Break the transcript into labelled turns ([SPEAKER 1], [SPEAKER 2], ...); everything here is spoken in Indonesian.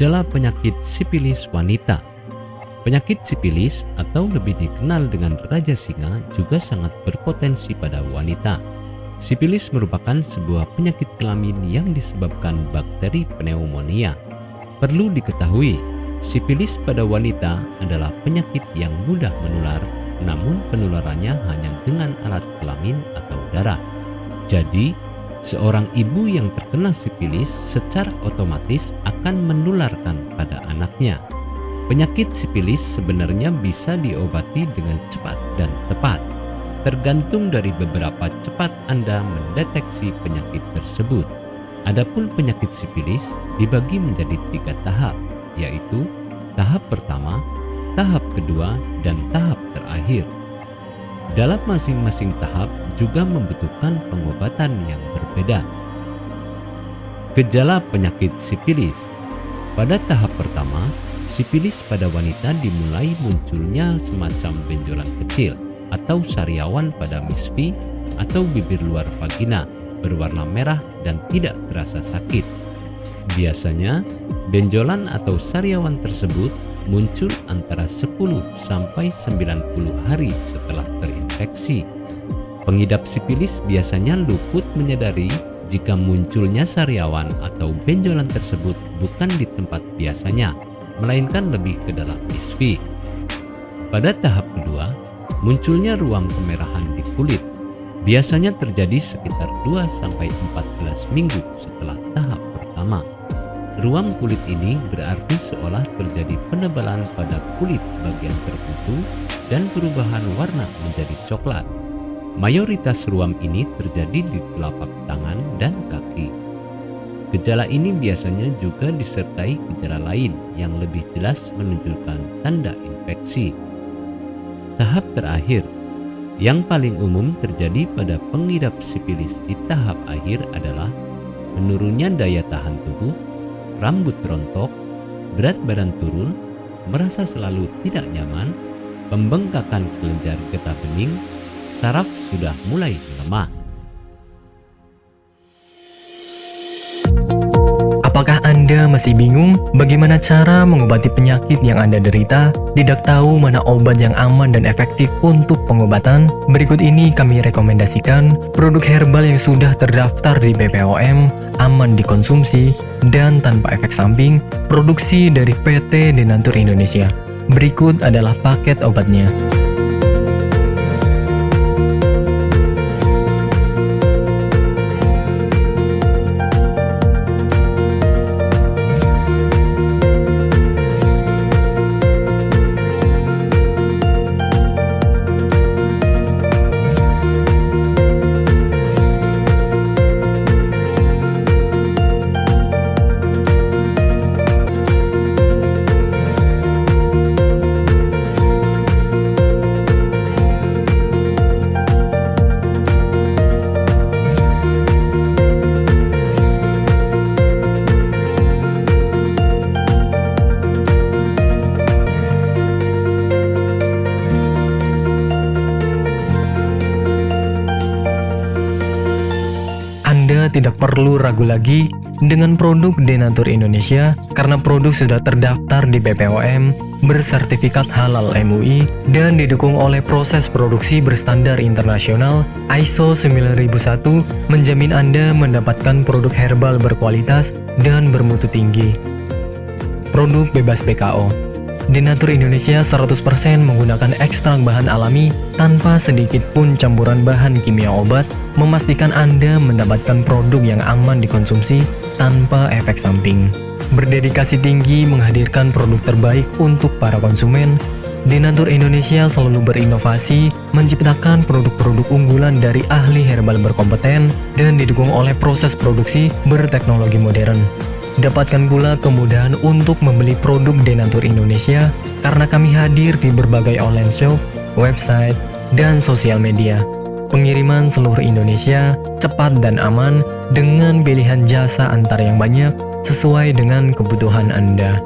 [SPEAKER 1] Gejala penyakit sipilis wanita Penyakit sipilis atau lebih dikenal dengan Raja Singa juga sangat berpotensi pada wanita. Sipilis merupakan sebuah penyakit kelamin yang disebabkan bakteri pneumonia. Perlu diketahui, sipilis pada wanita adalah penyakit yang mudah menular, namun penularannya hanya dengan alat kelamin atau darah. Jadi, seorang ibu yang terkena sipilis secara otomatis akan menularkan pada anaknya. Penyakit sipilis sebenarnya bisa diobati dengan cepat dan tepat, tergantung dari beberapa cepat Anda mendeteksi penyakit tersebut. Adapun penyakit sipilis dibagi menjadi tiga tahap, yaitu tahap pertama, tahap kedua, dan tahap terakhir. Dalam masing-masing tahap juga membutuhkan pengobatan yang berbeda. Gejala penyakit sipilis pada tahap pertama, Sipilis pada wanita dimulai munculnya semacam benjolan kecil atau sariawan pada misfi atau bibir luar vagina berwarna merah dan tidak terasa sakit. Biasanya, benjolan atau sariawan tersebut muncul antara 10 sampai 90 hari setelah terinfeksi. Pengidap sipilis biasanya luput menyadari jika munculnya sariawan atau benjolan tersebut bukan di tempat biasanya, melainkan lebih ke dalam isfi. Pada tahap kedua, munculnya ruam kemerahan di kulit. Biasanya terjadi sekitar 2-14 minggu setelah tahap pertama. Ruam kulit ini berarti seolah terjadi penebalan pada kulit bagian tertentu dan perubahan warna menjadi coklat. Mayoritas ruam ini terjadi di telapak tangan dan kaki. Gejala ini biasanya juga disertai gejala lain yang lebih jelas menunjukkan tanda infeksi. Tahap terakhir yang paling umum terjadi pada pengidap sipilis di tahap akhir adalah menurunnya daya tahan tubuh, rambut rontok, berat badan turun, merasa selalu tidak nyaman, pembengkakan kelenjar getah bening, saraf sudah mulai melemah.
[SPEAKER 2] Apakah Anda masih bingung bagaimana cara mengobati penyakit yang Anda derita? Tidak tahu mana obat yang aman dan efektif untuk pengobatan? Berikut ini kami rekomendasikan produk herbal yang sudah terdaftar di BPOM, aman dikonsumsi, dan tanpa efek samping, produksi dari PT Denatur Indonesia. Berikut adalah paket obatnya. Tidak perlu ragu lagi dengan produk Denatur Indonesia karena produk sudah terdaftar di BPOM, bersertifikat halal MUI, dan didukung oleh proses produksi berstandar internasional ISO 9001 menjamin Anda mendapatkan produk herbal berkualitas dan bermutu tinggi. Produk bebas BKO Denatur Indonesia 100% menggunakan ekstrak bahan alami tanpa sedikit pun campuran bahan kimia obat, memastikan Anda mendapatkan produk yang aman dikonsumsi tanpa efek samping. Berdedikasi tinggi menghadirkan produk terbaik untuk para konsumen, Denatur Indonesia selalu berinovasi, menciptakan produk-produk unggulan dari ahli herbal berkompeten dan didukung oleh proses produksi berteknologi modern. Dapatkan pula kemudahan untuk membeli produk Denatur Indonesia karena kami hadir di berbagai online shop, website, dan sosial media. Pengiriman seluruh Indonesia cepat dan aman dengan pilihan jasa antar yang banyak sesuai dengan kebutuhan Anda.